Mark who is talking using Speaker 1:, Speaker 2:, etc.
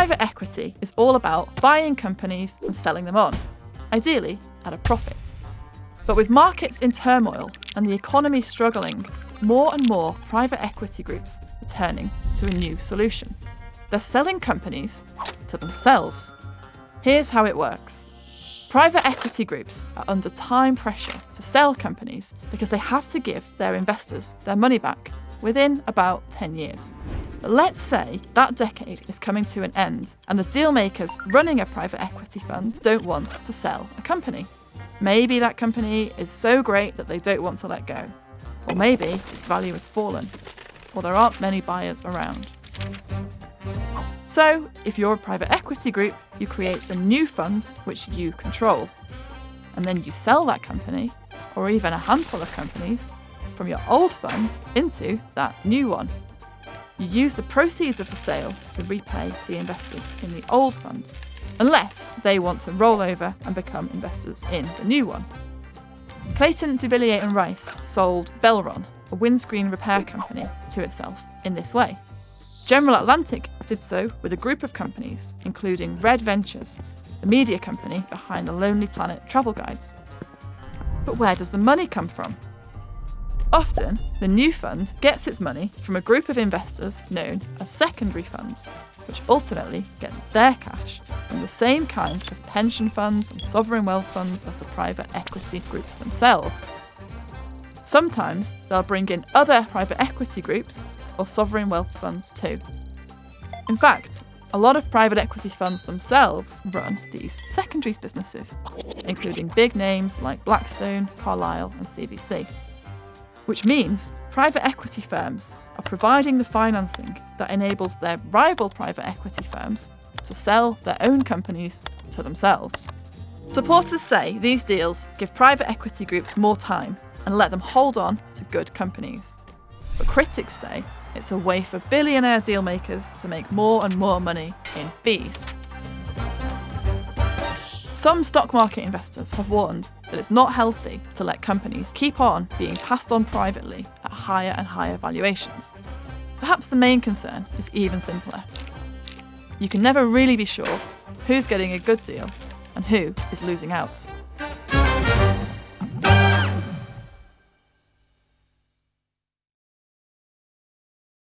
Speaker 1: Private equity is all about buying companies and selling them on, ideally at a profit. But with markets in turmoil and the economy struggling, more and more private equity groups are turning to a new solution. They're selling companies to themselves. Here's how it works. Private equity groups are under time pressure to sell companies because they have to give their investors their money back within about 10 years. But let's say that decade is coming to an end and the deal makers running a private equity fund don't want to sell a company. Maybe that company is so great that they don't want to let go. Or maybe its value has fallen, or there aren't many buyers around. So, if you're a private equity group, you create a new fund which you control. And then you sell that company, or even a handful of companies, from your old fund into that new one. You use the proceeds of the sale to repay the investors in the old fund, unless they want to roll over and become investors in the new one. Clayton, Dubilier and Rice sold Belron, a windscreen repair company, to itself in this way. General Atlantic did so with a group of companies, including Red Ventures, the media company behind the Lonely Planet travel guides. But where does the money come from? Often, the new fund gets its money from a group of investors known as secondary funds, which ultimately get their cash from the same kinds of pension funds and sovereign wealth funds as the private equity groups themselves. Sometimes they'll bring in other private equity groups or sovereign wealth funds too. In fact, a lot of private equity funds themselves run these secondaries businesses, including big names like Blackstone, Carlyle, and CVC. Which means private equity firms are providing the financing that enables their rival private equity firms to sell their own companies to themselves. Supporters say these deals give private equity groups more time and let them hold on to good companies. But critics say it's a way for billionaire dealmakers to make more and more money in fees. Some stock market investors have warned that it's not healthy to let companies keep on being passed on privately at higher and higher valuations. Perhaps the main concern is even simpler. You can never really be sure who's getting a good deal and who is losing out.